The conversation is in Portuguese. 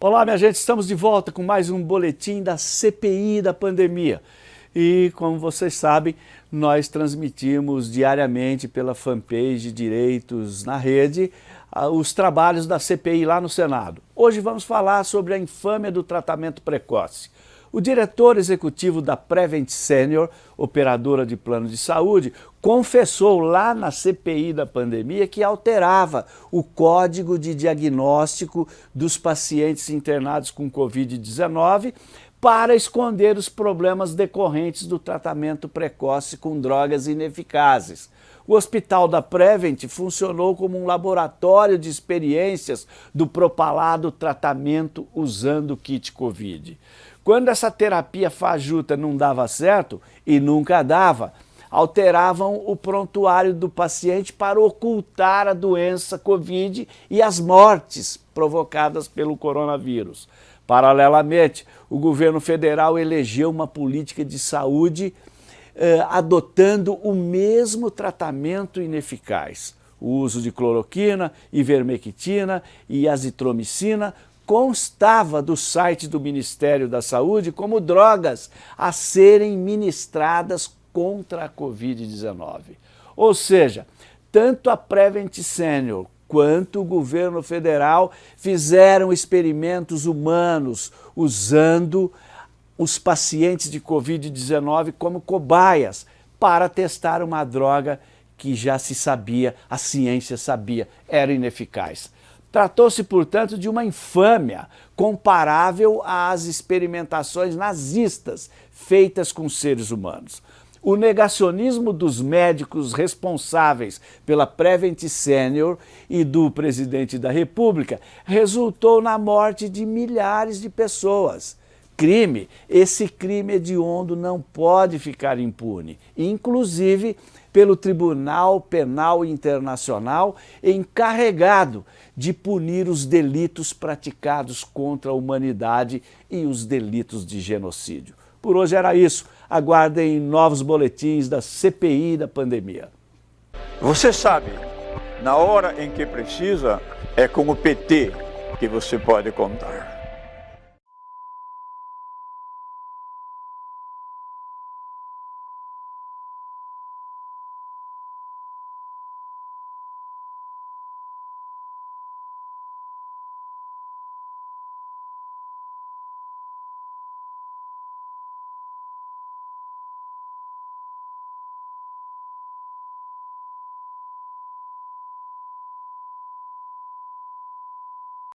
Olá, minha gente, estamos de volta com mais um boletim da CPI da pandemia. E, como vocês sabem, nós transmitimos diariamente pela fanpage Direitos na Rede os trabalhos da CPI lá no Senado. Hoje vamos falar sobre a infâmia do tratamento precoce. O diretor executivo da Prevent Senior, operadora de plano de saúde, confessou lá na CPI da pandemia que alterava o código de diagnóstico dos pacientes internados com Covid-19 para esconder os problemas decorrentes do tratamento precoce com drogas ineficazes. O hospital da Prevent funcionou como um laboratório de experiências do propalado tratamento usando kit Covid. Quando essa terapia fajuta não dava certo, e nunca dava, alteravam o prontuário do paciente para ocultar a doença Covid e as mortes provocadas pelo coronavírus. Paralelamente, o governo federal elegeu uma política de saúde eh, adotando o mesmo tratamento ineficaz. O uso de cloroquina, ivermectina e azitromicina constava do site do Ministério da Saúde como drogas a serem ministradas contra a Covid-19. Ou seja, tanto a Prevent Senior quanto o governo federal fizeram experimentos humanos usando os pacientes de Covid-19 como cobaias para testar uma droga que já se sabia, a ciência sabia, era ineficaz. Tratou-se, portanto, de uma infâmia comparável às experimentações nazistas feitas com seres humanos. O negacionismo dos médicos responsáveis pela Prevent Senior e do presidente da República resultou na morte de milhares de pessoas. Crime, esse crime hediondo não pode ficar impune, inclusive pelo Tribunal Penal Internacional encarregado de punir os delitos praticados contra a humanidade e os delitos de genocídio. Por hoje era isso. Aguardem novos boletins da CPI da pandemia. Você sabe, na hora em que precisa, é com o PT que você pode contar.